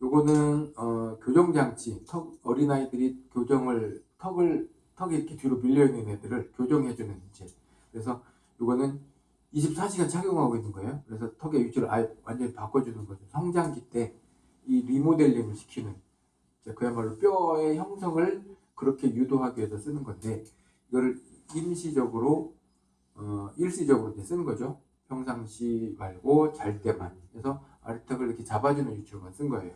요거는 어, 교정장치 턱 어린아이들이 교정을 턱을 턱이 이렇게 뒤로 밀려 있는 애들을 교정해주는 이제 그래서 요거는 24시간 착용하고 있는 거예요. 그래서 턱의 위치를 아예 완전히 바꿔주는 거죠. 성장기 때 이 리모델링을 시키는 그야말로 뼈의 형성을 그렇게 유도하기 위해서 쓰는 건데 이거를 임시적으로 어, 일시적으로 쓰는 거죠. 평상시 말고 잘 때만. 그래서 이렇게 잡아주는 위치로만 쓴 거예요.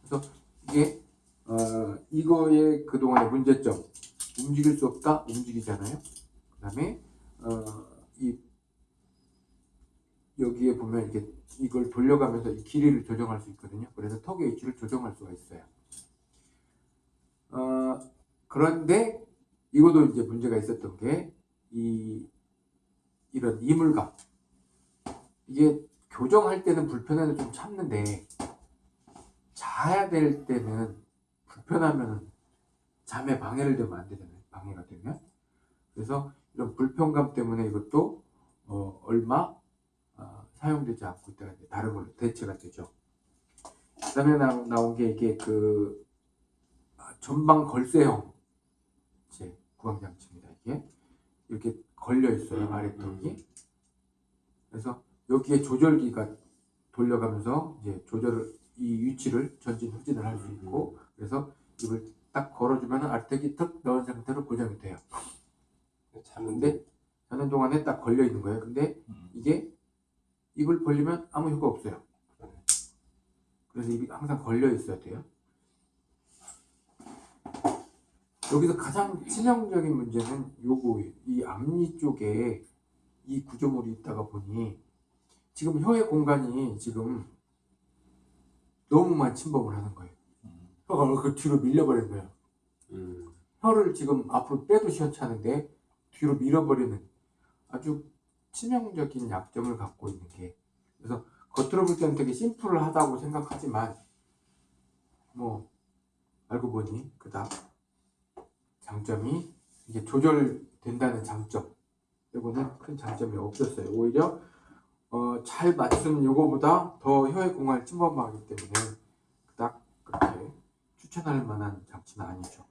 그래서 이게 어, 이거의 그동안의 문제점 움직일 수 없다 움직이잖아요. 그 다음에 어, 이 여기에 보면 이렇게 이걸 돌려가면서 이 길이를 조정할 수 있거든요. 그래서 턱의 위치를 조정할 수가 있어요. 어, 그런데 이것도 이제 문제가 있었던 게 이 이런 이물감 이게 교정할 때는 불편해도 좀 참는데 자야 될 때는 불편하면 잠에 방해를 되면 안 되잖아요. 방해가 되면 그래서 이런 불편감 때문에 이것도 어, 얼마 어, 사용되지 않고 있다가 이제 다른 걸로 대체가 되죠. 그 다음에 나, 나온 게 이게 그 아, 전방 걸쇠형 제 구강장치입니다. 이게 이렇게 걸려 있어요 아래턱이. 그래서 여기에 조절기가 돌려가면서 이제 조절을 이 위치를 전진 후진을 할 수 있고 그래서 이걸 딱 걸어주면 아래턱이 턱 넣은 상태로 고정이 돼요. 자는데 자는 동안에 딱 걸려 있는 거예요. 근데 이게 입을 벌리면 아무 효과 없어요. 그래서 입이 항상 걸려 있어야 돼요. 여기서 가장 치명적인 문제는 요거 이 앞니 쪽에 이 구조물이 있다가 보니 지금 혀의 공간이 지금 너무만 침범을 하는 거예요. 혀가 그 뒤로 밀려버린 거예요. 음. 혀를 지금 앞으로 빼도 시원찮은데 뒤로 밀어버리는 아주 치명적인 약점을 갖고 있는 게 그래서 겉으로 볼 때는 되게 심플하다고 생각하지만 뭐 알고 보니 그닥 장점이 이게 조절된다는 장점 이거는 큰 장점이 없었어요 오히려 어, 잘 맞추는 요거보다 더 혀의 공간을 침범하기 때문에 그닥 그렇게 추천할 만한 장치는 아니죠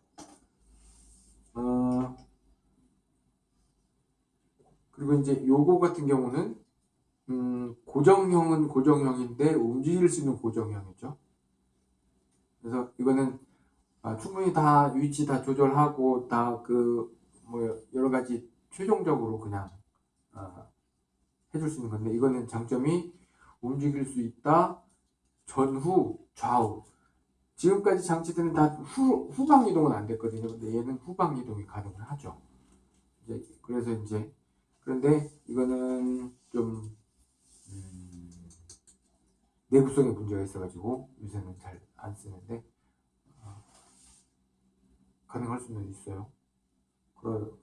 어, 그리고 이제 요거 같은 경우는 음, 고정형은 고정형인데 움직일 수 있는 고정형이죠. 그래서 이거는 아, 충분히 다 위치 다 조절하고 다 그 뭐 여러 가지 최종적으로 그냥 아, 해줄 수 있는 건데 이거는 장점이 움직일 수 있다 전후 좌우 지금까지 장치들은 다 후, 후방 이동은 안 됐거든요. 근데 얘는 후방 이동이 가능을 하죠. 이제 그래서 이제 그런데 이거는 좀 음, 내구성에 문제가 있어가지고 요새는 잘 안 쓰는데 어, 가능할 수는 있어요. 그리고